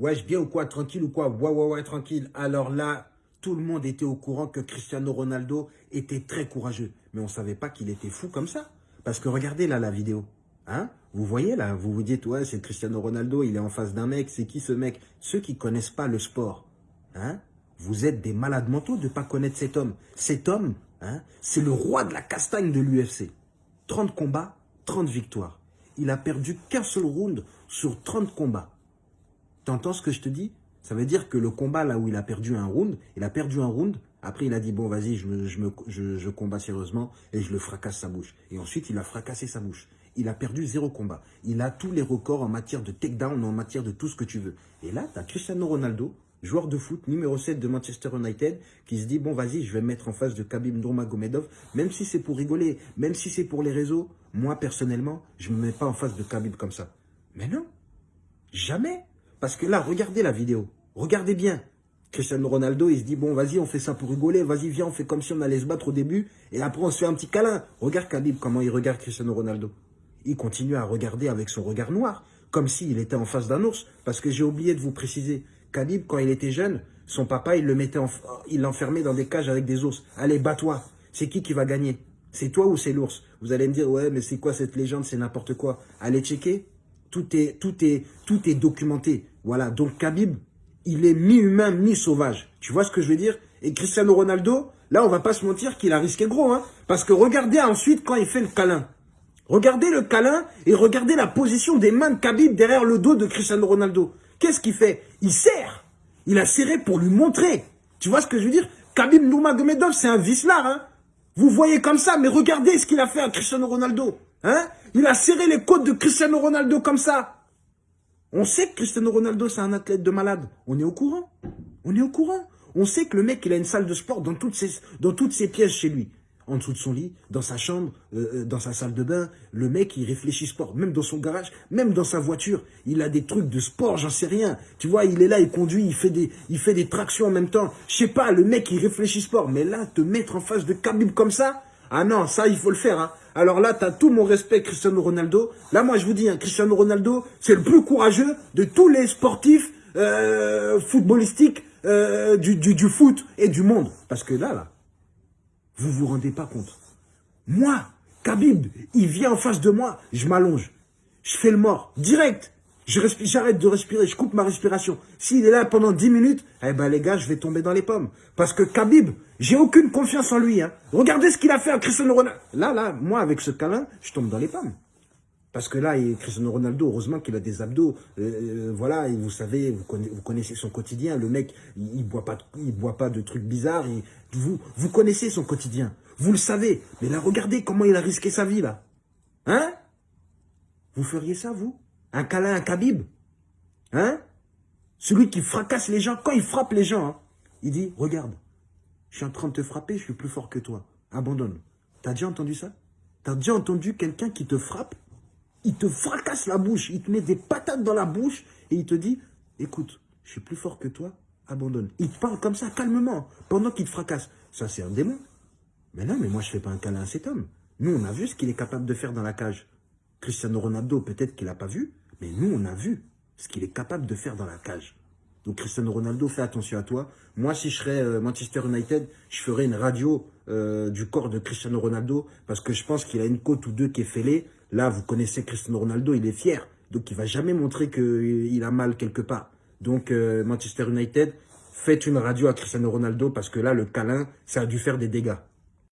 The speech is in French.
Wesh, bien ou quoi Tranquille ou quoi? Ouais, ouais, ouais, tranquille. Alors là, tout le monde était au courant que Cristiano Ronaldo était très courageux. Mais on ne savait pas qu'il était fou comme ça. Parce que regardez là la vidéo. Hein? Vous voyez là, vous vous dites, ouais, c'est Cristiano Ronaldo, il est en face d'un mec. C'est qui ce mec? Ceux qui connaissent pas le sport. Hein? Vous êtes des malades mentaux de ne pas connaître cet homme. Cet homme, hein, c'est le roi de la castagne de l'UFC. 30 combats, 30 victoires. Il a perdu qu'un seul round sur 30 combats. T'entends ce que je te dis? Ça veut dire que le combat là où il a perdu un round, il a perdu un round, après il a dit bon vas-y je, me, je, je, sérieusement et je le fracasse sa bouche. Et ensuite il a fracassé sa bouche. Il a perdu zéro combat. Il a tous les records en matière de takedown, en matière de tout ce que tu veux. Et là, tu as Cristiano Ronaldo, joueur de foot, numéro 7 de Manchester United, qui se dit, bon, vas-y, je vais me mettre en face de Khabib Nurmagomedov, même si c'est pour rigoler, même si c'est pour les réseaux, moi, personnellement, je ne me mets pas en face de Khabib comme ça. Mais non, jamais. Parce que là, regardez la vidéo, regardez bien. Cristiano Ronaldo, il se dit, bon, vas-y, on fait ça pour rigoler, vas-y, viens, on fait comme si on allait se battre au début, et après, on se fait un petit câlin. Regarde Khabib, comment il regarde Cristiano Ronaldo. Il continue à regarder avec son regard noir, comme s'il était en face d'un ours, parce que j'ai oublié de vous préciser, Khabib, quand il était jeune, son papa, il le mettait, il l'enfermait dans des cages avec des ours. Allez, bats-toi. C'est qui qui va gagner? C'est toi ou c'est l'ours? Vous allez me dire, ouais, mais c'est quoi cette légende? C'est n'importe quoi. Allez checker. Tout est, tout est, tout est documenté. Voilà. Donc Khabib, il est mi-humain, mi-sauvage. Tu vois ce que je veux dire? Et Cristiano Ronaldo, là, on va pas se mentir qu'il a risqué gros, hein. Parce que regardez ensuite quand il fait le câlin. Regardez le câlin et regardez la position des mains de Khabib derrière le dos de Cristiano Ronaldo. Qu'est-ce qu'il fait? Il serre. Il a serré pour lui montrer. Tu vois ce que je veux dire? Khabib Nurmagomedov, c'est un vicelard. Hein Vous voyez comme ça, mais regardez ce qu'il a fait à Cristiano Ronaldo. Hein Il a serré les côtes de Cristiano Ronaldo comme ça. On sait que Cristiano Ronaldo, c'est un athlète de malade. On est au courant. On est au courant. On sait que le mec, il a une salle de sport dans toutes ses, pièces chez lui en dessous de son lit, dans sa chambre, euh, euh, dans sa salle de bain. Le mec, il réfléchit sport, même dans son garage, même dans sa voiture. Il a des trucs de sport, j'en sais rien. Tu vois, il est là, il conduit, il fait des, il fait des tractions en même temps. Je sais pas, le mec, il réfléchit sport. Mais là, te mettre en face de Khabib comme ça, ah non, ça, il faut le faire. Hein. Alors là, tu as tout mon respect, Cristiano Ronaldo. Là, moi, je vous dis, hein, Cristiano Ronaldo, c'est le plus courageux de tous les sportifs euh, footballistiques du, du, du foot et du monde. Parce que là, là, vous vous rendez pas compte. Moi, Khabib, il vient en face de moi, je m'allonge. Je fais le mort, direct. J'arrête de respirer, je coupe ma respiration. S'il est là pendant 10 minutes, eh ben les gars, je vais tomber dans les pommes. Parce que Khabib, j'ai aucune confiance en lui. Hein. Regardez ce qu'il a fait à Cristiano Ronaldo. Là, là, moi, avec ce câlin, je tombe dans les pommes. Parce que là, Cristiano Ronaldo, heureusement qu'il a des abdos. Euh, euh, voilà, et vous savez, vous connaissez, son quotidien. Le mec, il, ne boit pas, il boit pas de trucs bizarres. vous, vous connaissez son quotidien. Vous le savez. Mais là, regardez comment il a risqué sa vie, là. Hein? Vous feriez ça, vous? Un câlin à Khabib Hein? Celui qui fracasse les gens. Quand il frappe les gens, hein, il dit, regarde, je suis en train de te frapper, je suis plus fort que toi. Abandonne. T'as déjà entendu ça? T'as déjà entendu quelqu'un qui te frappe? Il te fracasse la bouche, il te met des patates dans la bouche et il te dit, écoute, je suis plus fort que toi, abandonne. Il te parle comme ça, calmement, pendant qu'il te fracasse. Ça, c'est un démon. Mais non, mais moi, je ne fais pas un câlin à cet homme. Nous, on a vu ce qu'il est capable de faire dans la cage. Cristiano Ronaldo, peut-être qu'il n'a pas vu, mais nous, on a vu ce qu'il est capable de faire dans la cage. Donc, Cristiano Ronaldo, fais attention à toi. Moi, si je serais euh, Manchester United, je ferais une radio euh, du corps de Cristiano Ronaldo parce que je pense qu'il a une côte ou deux qui est fêlée. Là, vous connaissez Cristiano Ronaldo, il est fier. Donc, il va jamais montrer qu'il a mal quelque part. Donc, euh, Manchester United, faites une radio à Cristiano Ronaldo parce que là, le câlin, ça a dû faire des dégâts.